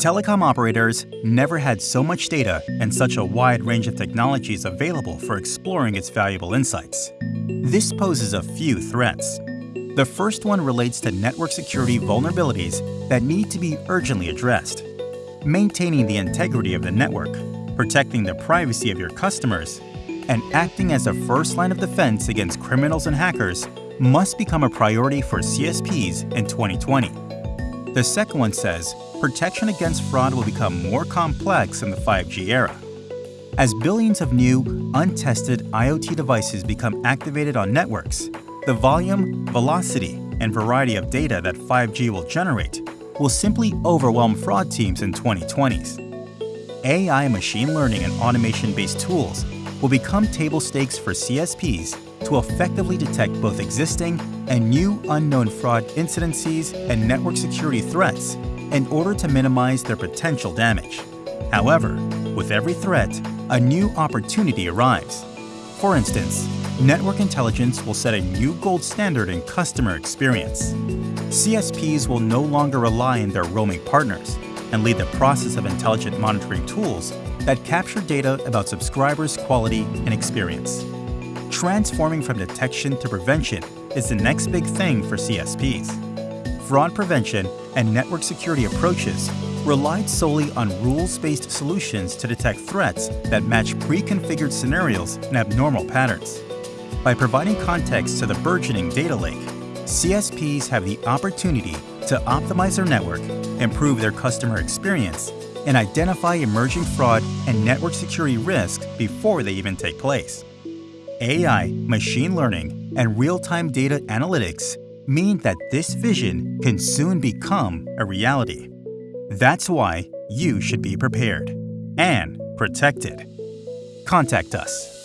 Telecom operators never had so much data and such a wide range of technologies available for exploring its valuable insights. This poses a few threats. The first one relates to network security vulnerabilities that need to be urgently addressed. Maintaining the integrity of the network, protecting the privacy of your customers, and acting as a first line of defense against criminals and hackers must become a priority for CSPs in 2020. The second one says protection against fraud will become more complex in the 5G era. As billions of new, untested IoT devices become activated on networks, the volume, velocity, and variety of data that 5G will generate will simply overwhelm fraud teams in 2020s. AI machine learning and automation-based tools will become table stakes for CSPs to effectively detect both existing and new unknown fraud incidences and network security threats in order to minimize their potential damage. However, with every threat, a new opportunity arrives. For instance, network intelligence will set a new gold standard in customer experience. CSPs will no longer rely on their roaming partners and lead the process of intelligent monitoring tools that capture data about subscribers' quality and experience. Transforming from detection to prevention is the next big thing for CSPs. Fraud prevention and network security approaches relied solely on rules-based solutions to detect threats that match pre-configured scenarios and abnormal patterns. By providing context to the burgeoning data lake, CSPs have the opportunity to optimize their network, improve their customer experience, and identify emerging fraud and network security risks before they even take place. AI, machine learning, and real-time data analytics mean that this vision can soon become a reality. That's why you should be prepared and protected. Contact us